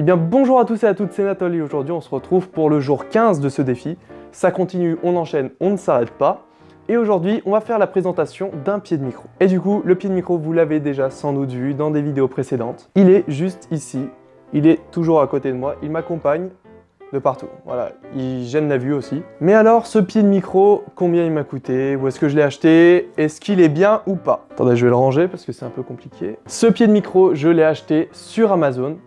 Eh bien bonjour à tous et à toutes, c'est Nathalie aujourd'hui on se retrouve pour le jour 15 de ce défi. Ça continue, on enchaîne, on ne s'arrête pas. Et aujourd'hui, on va faire la présentation d'un pied de micro. Et du coup, le pied de micro, vous l'avez déjà sans doute vu dans des vidéos précédentes. Il est juste ici, il est toujours à côté de moi, il m'accompagne de partout. Voilà, il gêne la vue aussi. Mais alors, ce pied de micro, combien il m'a coûté? Où est-ce que je l'ai acheté? Est-ce qu'il est bien ou pas? Attendez, je vais le ranger parce que c'est un peu compliqué. Ce pied de micro, je l'ai acheté sur Amazon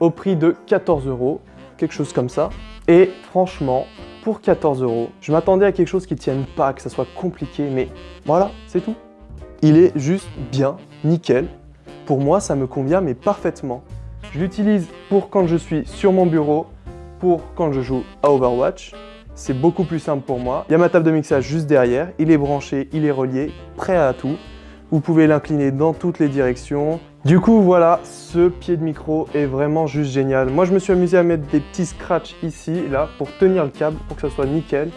au prix de 14 euros, quelque chose comme ça. Et franchement, pour 14 euros, je m'attendais à quelque chose qui tienne pas, que ça soit compliqué, mais voilà, c'est tout. Il est juste bien, nickel. Pour moi, ça me convient, mais parfaitement. Je l'utilise pour quand je suis sur mon bureau, pour quand je joue à Overwatch. C'est beaucoup plus simple pour moi. Il y a ma table de mixage juste derrière, il est branché, il est relié, prêt à tout. Vous pouvez l'incliner dans toutes les directions. Du coup, voilà, ce pied de micro est vraiment juste génial. Moi, je me suis amusé à mettre des petits scratchs ici, là, pour tenir le câble, pour que ça soit nickel.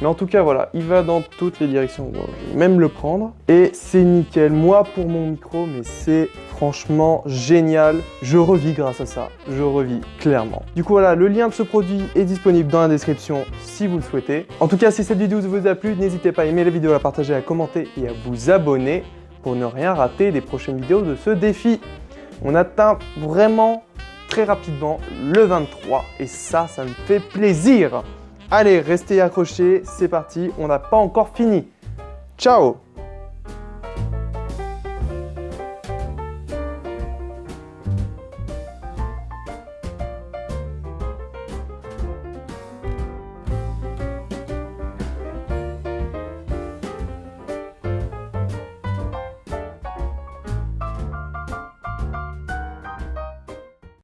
Mais en tout cas, voilà, il va dans toutes les directions. je vais même le prendre. Et c'est nickel. Moi, pour mon micro, mais c'est franchement génial. Je revis grâce à ça. Je revis clairement. Du coup, voilà, le lien de ce produit est disponible dans la description si vous le souhaitez. En tout cas, si cette vidéo vous a plu, n'hésitez pas à aimer la vidéo, à la partager, à commenter et à vous abonner pour ne rien rater des prochaines vidéos de ce défi. On atteint vraiment très rapidement le 23 et ça, ça me fait plaisir. Allez, restez accrochés, c'est parti, on n'a pas encore fini. Ciao